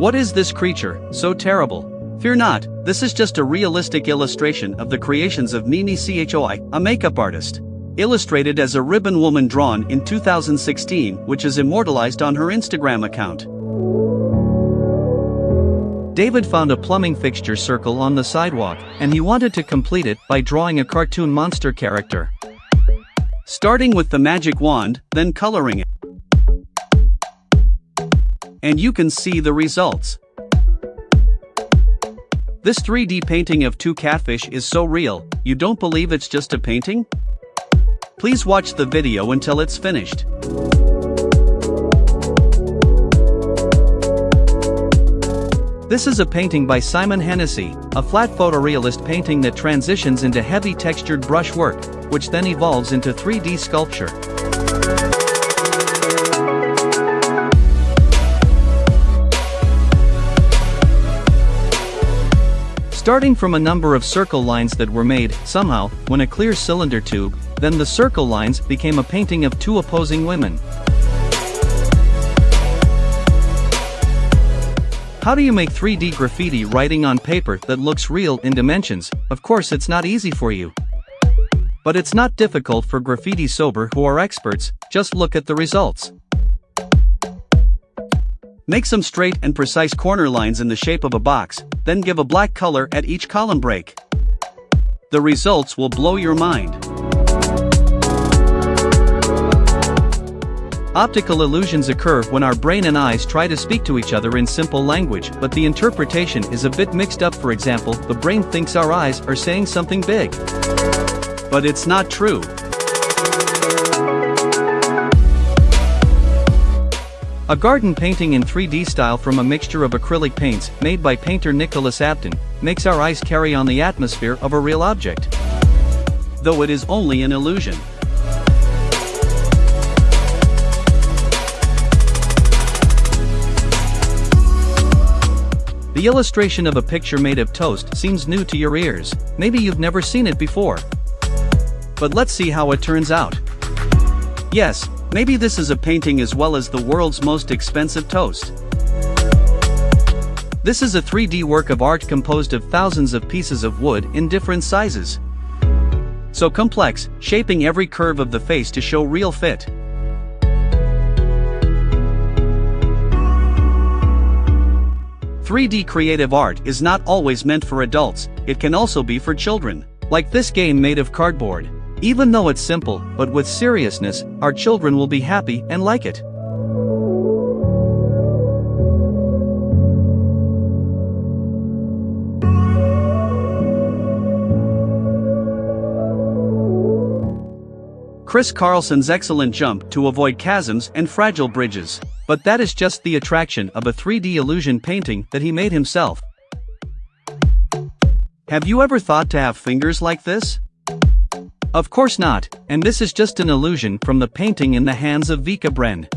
What is this creature, so terrible? Fear not, this is just a realistic illustration of the creations of Mimi Choi, a makeup artist. Illustrated as a ribbon woman drawn in 2016, which is immortalized on her Instagram account. David found a plumbing fixture circle on the sidewalk, and he wanted to complete it by drawing a cartoon monster character. Starting with the magic wand, then coloring it. And you can see the results. This 3D painting of two catfish is so real, you don't believe it's just a painting? Please watch the video until it's finished. This is a painting by Simon Hennessy, a flat photorealist painting that transitions into heavy textured brushwork, which then evolves into 3D sculpture. Starting from a number of circle lines that were made, somehow, when a clear cylinder tube, then the circle lines became a painting of two opposing women. How do you make 3D graffiti writing on paper that looks real in dimensions? Of course it's not easy for you. But it's not difficult for graffiti sober who are experts, just look at the results. Make some straight and precise corner lines in the shape of a box, then give a black color at each column break. The results will blow your mind. Optical illusions occur when our brain and eyes try to speak to each other in simple language, but the interpretation is a bit mixed up. For example, the brain thinks our eyes are saying something big. But it's not true. A garden painting in 3D style from a mixture of acrylic paints, made by painter Nicholas Abton, makes our eyes carry on the atmosphere of a real object. Though it is only an illusion. The illustration of a picture made of toast seems new to your ears, maybe you've never seen it before. But let's see how it turns out. Yes, maybe this is a painting as well as the world's most expensive toast. This is a 3D work of art composed of thousands of pieces of wood in different sizes. So complex, shaping every curve of the face to show real fit. 3D creative art is not always meant for adults, it can also be for children. Like this game made of cardboard. Even though it's simple, but with seriousness, our children will be happy and like it. Chris Carlson's excellent jump to avoid chasms and fragile bridges. But that is just the attraction of a 3D illusion painting that he made himself. Have you ever thought to have fingers like this? Of course not, and this is just an illusion from the painting in the hands of Vika Bren.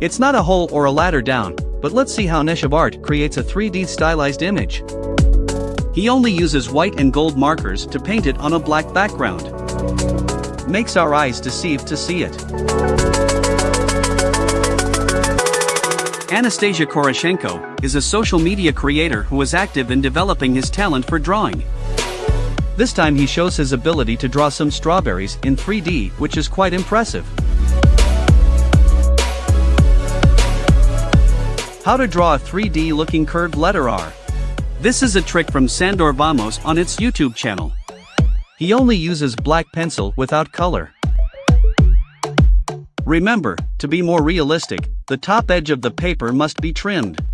It's not a hole or a ladder down, but let's see how Neshavart creates a 3D stylized image. He only uses white and gold markers to paint it on a black background. Makes our eyes deceive to see it. Anastasia Koroshenko is a social media creator who is active in developing his talent for drawing. This time he shows his ability to draw some strawberries in 3D which is quite impressive. How to draw a 3D looking curved letter R. This is a trick from Sandor Vamos on its YouTube channel. He only uses black pencil without color. Remember, to be more realistic, the top edge of the paper must be trimmed.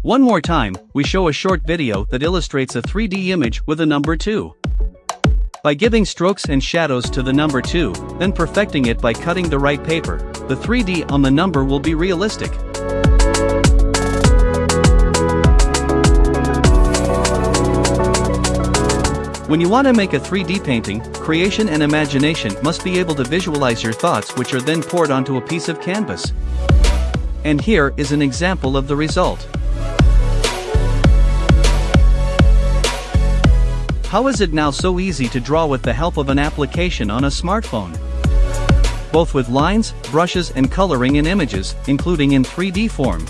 One more time, we show a short video that illustrates a 3D image with a number 2. By giving strokes and shadows to the number 2, then perfecting it by cutting the right paper, the 3D on the number will be realistic. When you want to make a 3D painting, creation and imagination must be able to visualize your thoughts which are then poured onto a piece of canvas. And here is an example of the result. How is it now so easy to draw with the help of an application on a smartphone? both with lines, brushes and coloring in images, including in 3D form.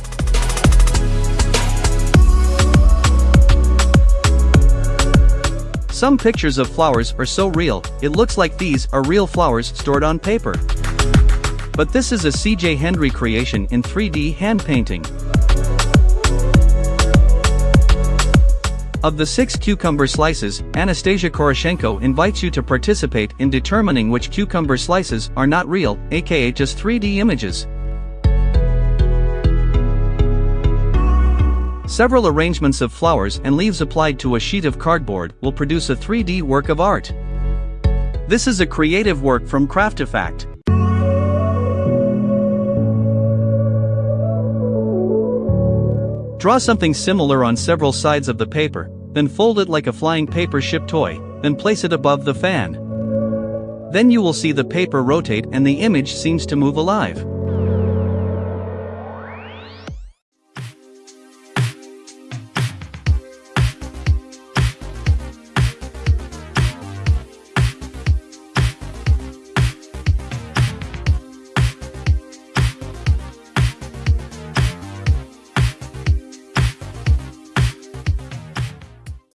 Some pictures of flowers are so real, it looks like these are real flowers stored on paper. But this is a CJ Hendry creation in 3D hand painting. Of the six cucumber slices, Anastasia Koroshenko invites you to participate in determining which cucumber slices are not real, aka just 3D images. Several arrangements of flowers and leaves applied to a sheet of cardboard will produce a 3D work of art. This is a creative work from Craftifact. Draw something similar on several sides of the paper, then fold it like a flying paper ship toy, then place it above the fan. Then you will see the paper rotate and the image seems to move alive.